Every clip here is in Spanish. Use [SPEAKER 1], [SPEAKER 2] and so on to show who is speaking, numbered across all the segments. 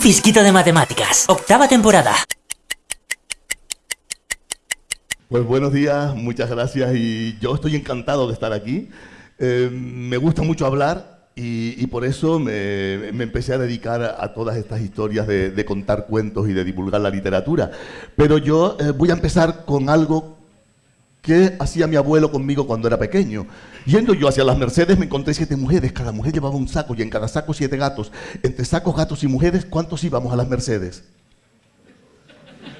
[SPEAKER 1] Fisquito de matemáticas. Octava temporada.
[SPEAKER 2] Pues buenos días, muchas gracias y yo estoy encantado de estar aquí. Eh, me gusta mucho hablar y, por eso me, empecé a dedicar a, todas estas historias de, contar cuentos y de divulgar la literatura. Pero yo eh, voy a empezar con algo que hacía mi abuelo conmigo cuando era pequeño. Yendo yo hacia las Mercedes me encontré siete mujeres, cada mujer llevaba un saco y en cada saco siete gatos. Entre sacos, gatos y mujeres, ¿cuántos íbamos a las Mercedes?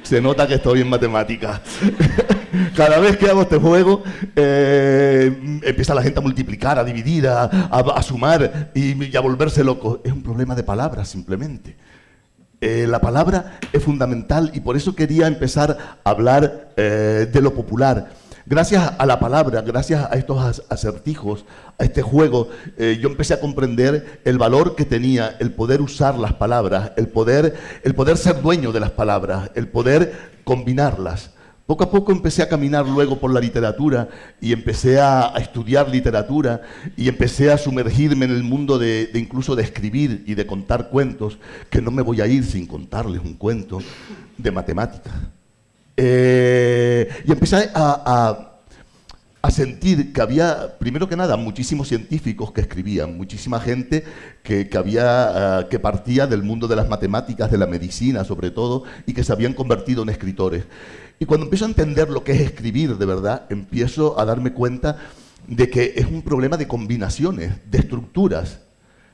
[SPEAKER 2] Se nota que estoy en matemáticas. Cada vez que hago este juego, eh, empieza la gente a multiplicar, a dividir, a, sumar y, a volverse loco. Es un problema de palabras, simplemente. Eh, la palabra es fundamental y por eso quería empezar a hablar eh, de lo popular. Gracias a la palabra, gracias a estos acertijos, a este juego, yo empecé a comprender el valor que tenía el poder usar las palabras, el poder, el poder ser dueño de las palabras, el poder combinarlas. Poco a poco empecé a caminar luego por la literatura y empecé a, estudiar literatura y empecé a sumergirme en el mundo de, incluso de escribir y de contar cuentos, que no me voy a ir sin contarles un cuento de matemáticas. Eh, y empecé a, sentir que había, primero que nada, muchísimos científicos que escribían, muchísima gente que, había, ah, que partía del mundo de las matemáticas, de la medicina sobre todo, y que se habían convertido en escritores. Y cuando empiezo a entender lo que es escribir de verdad, empiezo a darme cuenta de que es un problema de combinaciones, de estructuras,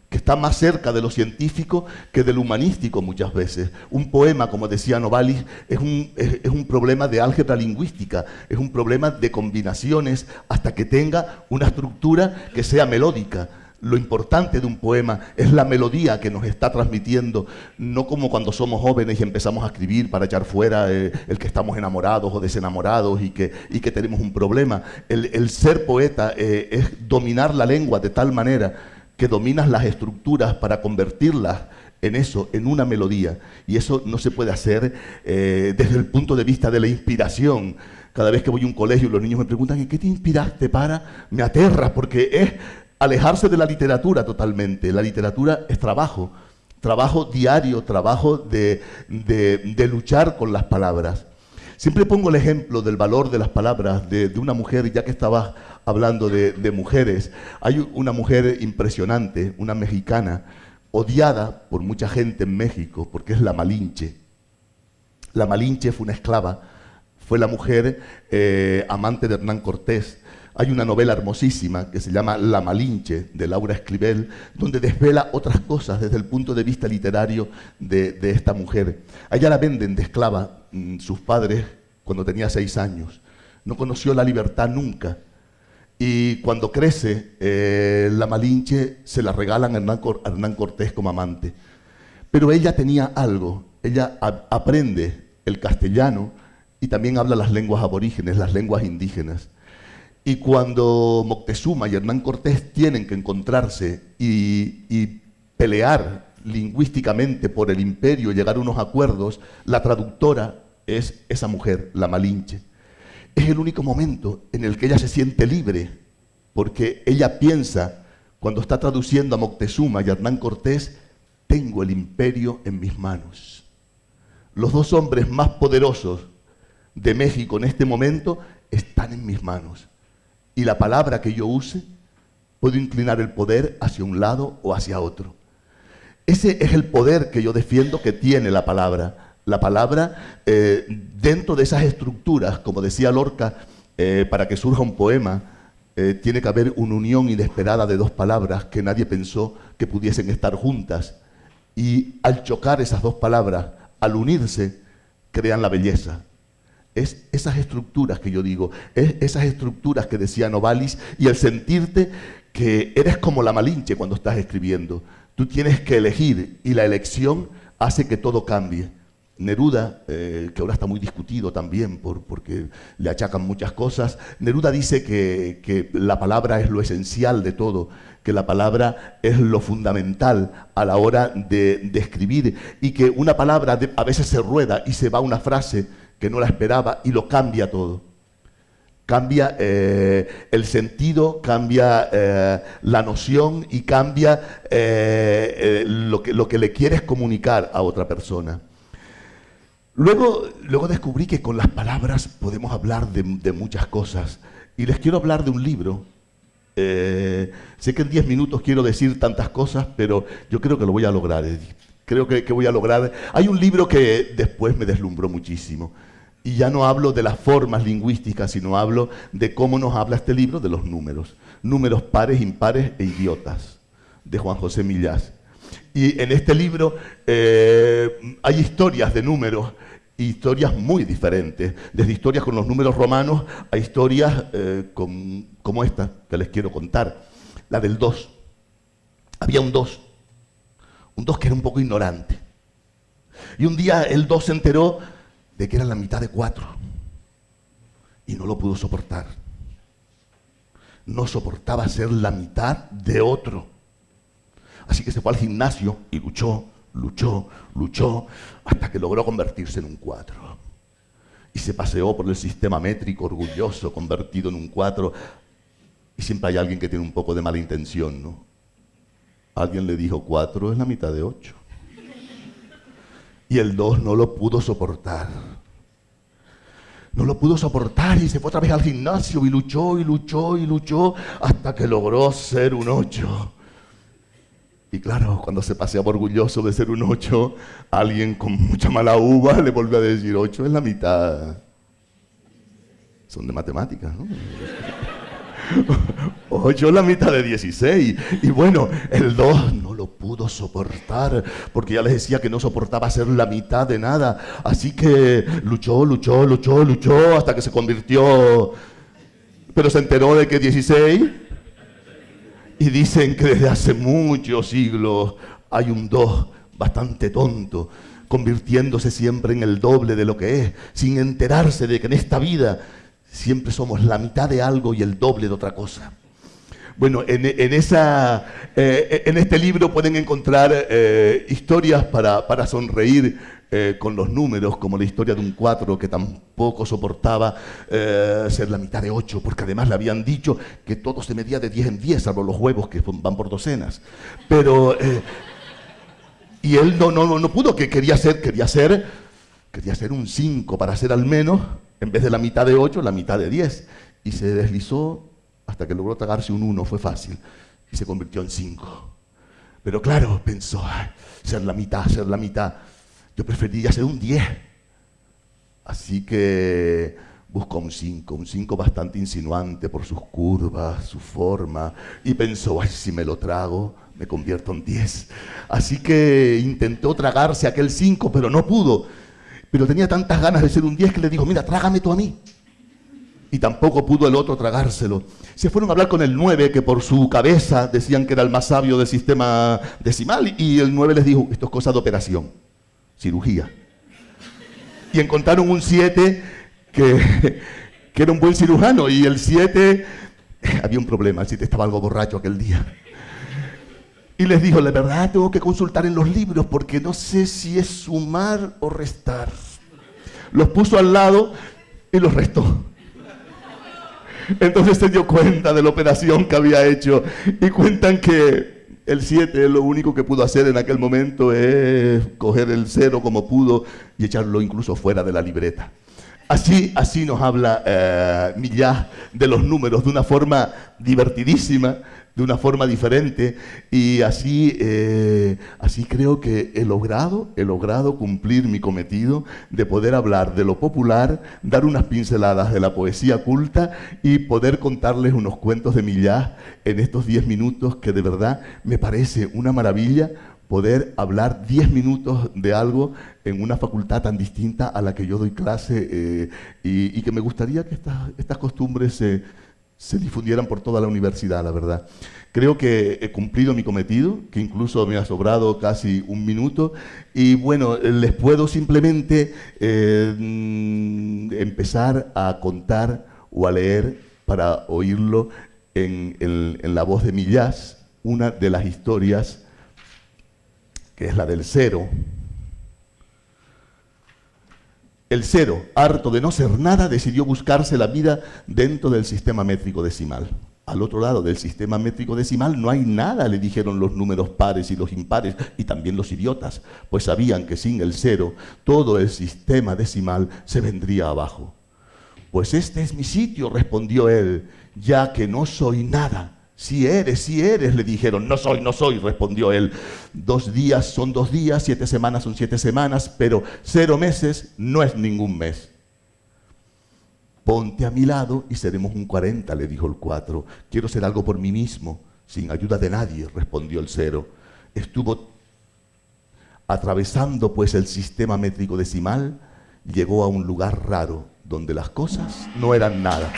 [SPEAKER 2] que está más cerca de lo científico que de lo humanístico muchas veces. Un poema, como decía Novalis, es un, es un problema de álgebra lingüística, es un problema de combinaciones hasta que tenga una estructura que sea melódica lo importante de un poema es la melodía que nos está transmitiendo, no como cuando somos jóvenes y empezamos a escribir para echar fuera eh, el que estamos enamorados o desenamorados y que, y que tenemos un problema. El, ser poeta eh, es dominar la lengua de tal manera que dominas las estructuras para convertirlas en eso, en una melodía. Y eso no se puede hacer eh, desde el punto de vista de la inspiración. Cada vez que voy a un colegio y los niños me preguntan, ¿en qué te inspiraste para? Me aterra porque es alejarse de la literatura totalmente. La literatura es trabajo, trabajo diario, trabajo de, luchar con las palabras. Siempre pongo el ejemplo del valor de las palabras de, una mujer, ya que estaba hablando de, mujeres. Hay una mujer impresionante, una mexicana, odiada por mucha gente en México, porque es la Malinche. La Malinche fue una esclava, fue la mujer eh, amante de Hernán Cortés, hay una novela hermosísima que se llama La Malinche, de Laura Escribel, donde desvela otras cosas desde el punto de vista literario de, esta mujer. Allá la venden de esclava mm, sus padres cuando tenía seis años. No conoció la libertad nunca. Y cuando crece, eh, la Malinche se la regalan a Hernán, Cortés como amante. Pero ella tenía algo, ella aprende el castellano y también habla las lenguas aborígenes, las lenguas indígenas. Y cuando Moctezuma y Hernán Cortés tienen que encontrarse y, pelear lingüísticamente por el imperio, llegar a unos acuerdos, la traductora es esa mujer, la Malinche. Es el único momento en el que ella se siente libre, porque ella piensa, cuando está traduciendo a Moctezuma y Hernán Cortés, tengo el imperio en mis manos. Los dos hombres más poderosos de México en este momento están en mis manos y la palabra que yo use, puedo inclinar el poder hacia un lado o hacia otro. Ese es el poder que yo defiendo que tiene la palabra. La palabra eh, dentro de esas estructuras, como decía Lorca, eh, para que surja un poema, eh, tiene que haber una unión inesperada de dos palabras que nadie pensó que pudiesen estar juntas. Y al chocar esas dos palabras, al unirse, crean la belleza, es esas estructuras que yo digo, es esas estructuras que decía Novalis y el sentirte que eres como la Malinche cuando estás escribiendo. Tú tienes que elegir y la elección hace que todo cambie. Neruda, eh, que ahora está muy discutido también por, porque le achacan muchas cosas, Neruda dice que, la palabra es lo esencial de todo, que la palabra es lo fundamental a la hora de, escribir y que una palabra a veces se rueda y se va una frase que no la esperaba y lo cambia todo. Cambia eh, el sentido, cambia eh, la noción y cambia eh, lo, que, lo, que, le quieres comunicar a otra persona. Luego, luego descubrí que con las palabras podemos hablar de, muchas cosas. Y les quiero hablar de un libro sé que en 10 minutos quiero decir tantas cosas, pero yo creo que lo voy a lograr, Creo que, voy a lograr. Hay un libro que después me deslumbró muchísimo. Y ya no hablo de las formas lingüísticas, sino hablo de cómo nos habla este libro de los números. Números pares, impares e idiotas, de Juan José Millás. Y en este libro eh, hay historias de números, historias muy diferentes, desde historias con los números romanos a historias eh, como esta que les quiero contar, la del 2. Había un 2, un 2 que era un poco ignorante. Y un día el 2 se enteró de que era la mitad de cuatro. Y no lo pudo soportar. No soportaba ser la mitad de otro. Así que se fue al gimnasio y luchó, luchó, luchó, hasta que logró convertirse en un cuatro. Y se paseó por el sistema métrico orgulloso, convertido en un cuatro. Y siempre hay alguien que tiene un poco de mala intención, ¿no? Alguien le dijo, cuatro es la mitad de ocho. Y el 2 no lo pudo soportar. No lo pudo soportar y se fue otra vez al gimnasio y luchó y luchó y luchó hasta que logró ser un 8. Y claro, cuando se paseaba orgulloso de ser un 8, alguien con mucha mala uva le volvió a decir, 8 es la mitad. Son de matemáticas, ¿no? 8 es la mitad de 16. Y bueno, el 2 no lo pudo soportar, porque ya les decía que no soportaba ser la mitad de nada. Así que luchó, luchó, luchó, luchó, hasta que se convirtió. Pero se enteró de que 16. Y dicen que desde hace muchos siglos hay un 2 bastante tonto, convirtiéndose siempre en el doble de lo que es, sin enterarse de que en esta vida siempre somos la mitad de algo y el doble de otra cosa. Bueno, en, esa, eh, en este libro pueden encontrar eh, historias para, sonreír eh, con los números, como la historia de un cuatro que tampoco soportaba ser la mitad de ocho, porque además le habían dicho que todo se medía de diez en diez, salvo los huevos que van por docenas. Pero, y él no, no, no pudo, que quería ser, quería ser, quería ser un cinco para ser al menos, en vez de la mitad de ocho, la mitad de diez. Y se deslizó hasta que logró tragarse un 1, fue fácil, y se convirtió en 5. Pero claro, pensó, ser la mitad, ser la mitad. Yo preferiría ser un 10. Así que buscó un 5, un 5 bastante insinuante por sus curvas, su forma, y pensó, ay, si me lo trago, me convierto en 10. Así que intentó tragarse aquel 5, pero no pudo. Pero tenía tantas ganas de ser un 10 que le dijo, mira, trágame tú a mí y tampoco pudo el otro tragárselo. Se fueron a hablar con el 9, que por su cabeza decían que era el más sabio del sistema decimal, y el 9 les dijo, esto es cosa de operación, cirugía. Y encontraron un 7 que, que era un buen cirujano, y el 7, había un problema, el 7 estaba algo borracho aquel día. Y les dijo, la verdad tengo que consultar en los libros porque no sé si es sumar o restar. Los puso al lado y los restó. Entonces se dio cuenta de la operación que había hecho y cuentan que el 7 lo único que pudo hacer en aquel momento es coger el cero como pudo y echarlo incluso fuera de la libreta. Así, así nos habla eh, Millás de los números de una forma divertidísima, de una forma diferente. Y así, eh, así creo que he logrado, he logrado cumplir mi cometido de poder hablar de lo popular, dar unas pinceladas de la poesía culta y poder contarles unos cuentos de Millás en estos 10 minutos que de verdad me parece una maravilla poder hablar 10 minutos de algo en una facultad tan distinta a la que yo doy clase eh, y, que me gustaría que estas, estas costumbres se se difundieran por toda la universidad, la verdad. Creo que he cumplido mi cometido, que incluso me ha sobrado casi un minuto, y bueno, les puedo simplemente eh, mm, empezar a contar o a leer para oírlo en, en la voz de Millás, una de las historias, que es la del cero, El cero, harto de no ser nada, decidió buscarse la vida dentro del sistema métrico decimal. Al otro lado del sistema métrico decimal no hay nada, le dijeron los números pares y los impares, y también los idiotas, pues sabían que sin el cero todo el sistema decimal se vendría abajo. Pues este es mi sitio, respondió él, ya que no soy nada. Si eres, si eres, le dijeron. No soy, no soy, respondió él. Dos días son dos días, siete semanas son siete semanas, pero cero meses no es ningún mes. Ponte a mi lado y seremos un cuarenta, le dijo el cuatro. Quiero ser algo por mí mismo, sin ayuda de nadie, respondió el cero. Estuvo atravesando pues el sistema métrico decimal, llegó a un lugar raro, donde las cosas no eran nada.